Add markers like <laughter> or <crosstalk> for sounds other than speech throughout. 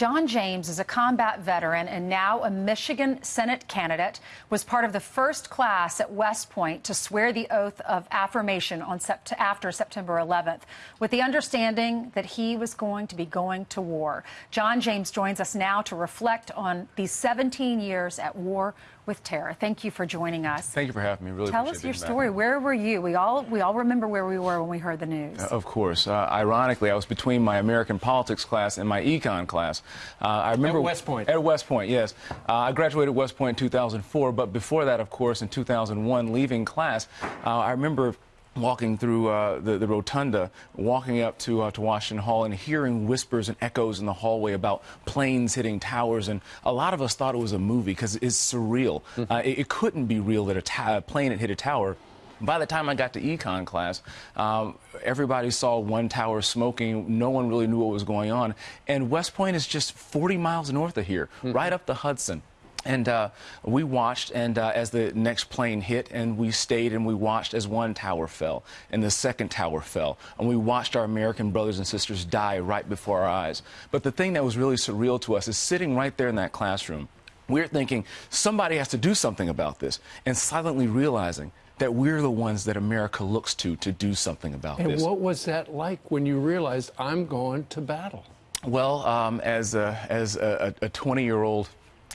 John James is a combat veteran and now a Michigan Senate candidate, was part of the first class at West Point to swear the oath of affirmation on sept after September 11th, with the understanding that he was going to be going to war. John James joins us now to reflect on these 17 years at war with terror. Thank you for joining us. Thank you for having me. Really Tell us your story. Back. Where were you? We all we all remember where we were when we heard the news. Uh, of course. Uh, ironically, I was between my American politics class and my econ class. Uh, I remember at West Point. At West Point, yes. Uh, I graduated West Point in 2004, but before that, of course, in 2001, leaving class, uh, I remember walking through uh, the, the, rotunda, walking up to, uh, to Washington Hall and hearing whispers and echoes in the hallway about planes hitting towers. And a lot of us thought it was a movie because it's surreal. Mm -hmm. uh, it, it, couldn't be real that a, a plane had hit a tower. By the time I got to econ class, um, everybody saw one tower smoking. No one really knew what was going on. And West Point is just 40 miles north of here, mm -hmm. right up the Hudson. And uh, we watched, and uh, as the next plane hit, and we stayed and we watched as one tower fell, and the second tower fell, and we watched our American brothers and sisters die right before our eyes. But the thing that was really surreal to us is sitting right there in that classroom, we're thinking somebody has to do something about this, and silently realizing that we're the ones that America looks to to do something about and this. And what was that like when you realized I'm going to battle? Well, um, as a, as a 20 year old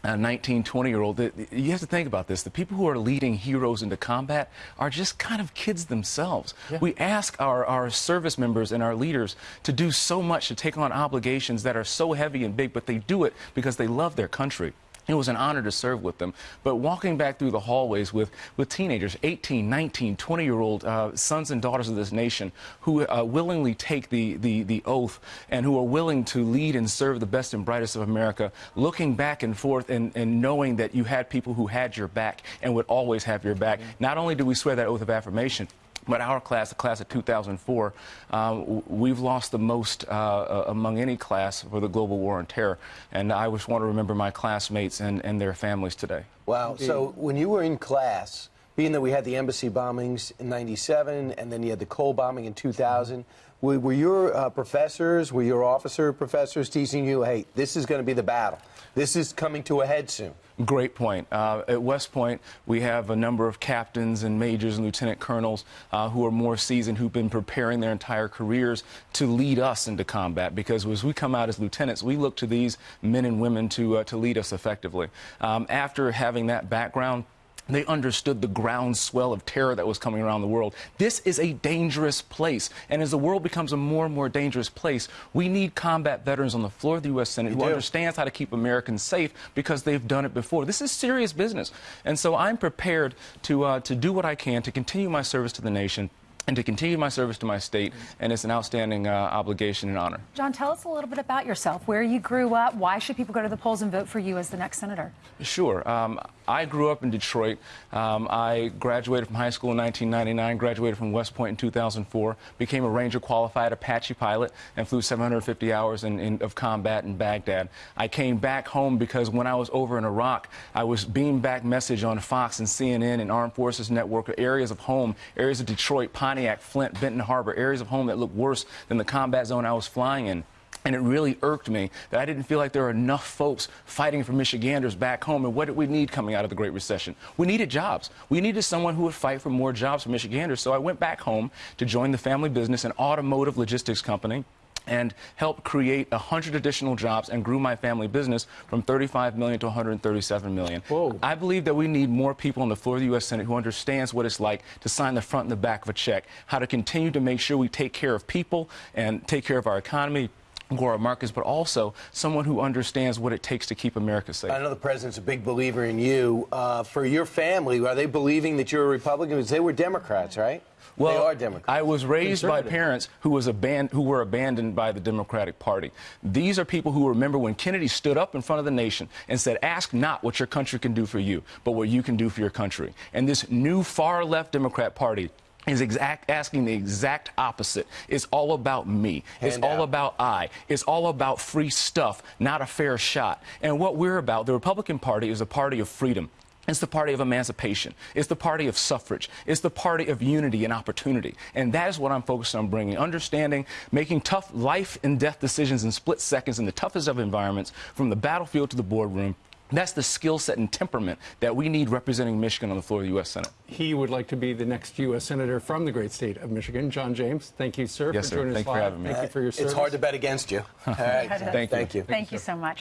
a 19, 20 year old, you have to think about this. The people who are leading heroes into combat are just kind of kids themselves. Yeah. We ask our, our service members and our leaders to do so much to take on obligations that are so heavy and big, but they do it because they love their country. It was an honor to serve with them. But walking back through the hallways with, with teenagers, 18, 19, 20 year old uh, sons and daughters of this nation who uh, willingly take the, the, the oath and who are willing to lead and serve the best and brightest of America, looking back and forth and, and knowing that you had people who had your back and would always have your back. Mm -hmm. Not only do we swear that oath of affirmation, but our class, the class of 2004, um, we've lost the most uh, uh, among any class for the global war on terror. And I just want to remember my classmates and, and their families today. Wow. So when you were in class, being that we had the embassy bombings in 97 and then you had the Cole bombing in 2000, were, were your uh, professors, were your officer professors teaching you, hey, this is going to be the battle? This is coming to a head soon. Great point. Uh, at West Point, we have a number of captains and majors and lieutenant colonels uh, who are more seasoned, who've been preparing their entire careers to lead us into combat. Because as we come out as lieutenants, we look to these men and women to, uh, to lead us effectively. Um, after having that background, they understood the groundswell of terror that was coming around the world. This is a dangerous place. And as the world becomes a more and more dangerous place, we need combat veterans on the floor of the U.S. Senate you who do. understands how to keep Americans safe because they've done it before. This is serious business. And so I'm prepared to, uh, to do what I can to continue my service to the nation and to continue my service to my state, and it's an outstanding uh, obligation and honor. John, tell us a little bit about yourself, where you grew up, why should people go to the polls and vote for you as the next senator? Sure. Um, I grew up in Detroit. Um, I graduated from high school in 1999, graduated from West Point in 2004, became a Ranger qualified Apache pilot, and flew 750 hours in, in, of combat in Baghdad. I came back home because when I was over in Iraq, I was beamed back message on Fox and CNN and Armed Forces Network, areas of home, areas of Detroit, Pontiac, Flint, Benton Harbor, areas of home that looked worse than the combat zone I was flying in. And it really irked me that I didn't feel like there were enough folks fighting for Michiganders back home. And what did we need coming out of the Great Recession? We needed jobs. We needed someone who would fight for more jobs for Michiganders. So I went back home to join the family business, an automotive logistics company and help create 100 additional jobs and grew my family business from 35 million to 137 million. Whoa. I believe that we need more people on the floor of the U.S. Senate who understands what it's like to sign the front and the back of a check, how to continue to make sure we take care of people and take care of our economy, Gora Marcus, but also someone who understands what it takes to keep America safe. I know the president's a big believer in you. Uh, for your family, are they believing that you're a Republican? Because they were Democrats, right? Well, they are Democrats. I was raised by parents who was aban- who were abandoned by the Democratic Party. These are people who remember when Kennedy stood up in front of the nation and said, "Ask not what your country can do for you, but what you can do for your country." And this new far left Democrat Party is exact asking the exact opposite. It's all about me. Hand it's out. all about I. It's all about free stuff, not a fair shot. And what we're about, the Republican Party is a party of freedom. It's the party of emancipation. It's the party of suffrage. It's the party of unity and opportunity. And that is what I'm focused on bringing understanding, making tough life and death decisions in split seconds in the toughest of environments, from the battlefield to the boardroom. That's the skill set and temperament that we need representing Michigan on the floor of the U.S. Senate. He would like to be the next U.S. Senator from the great state of Michigan. John James, thank you, sir, Yes, for sir. joining Thank us you for having me. Thank you for your service. It's hard to bet against you. <laughs> All right. Thank you. Thank you. Thank you so much.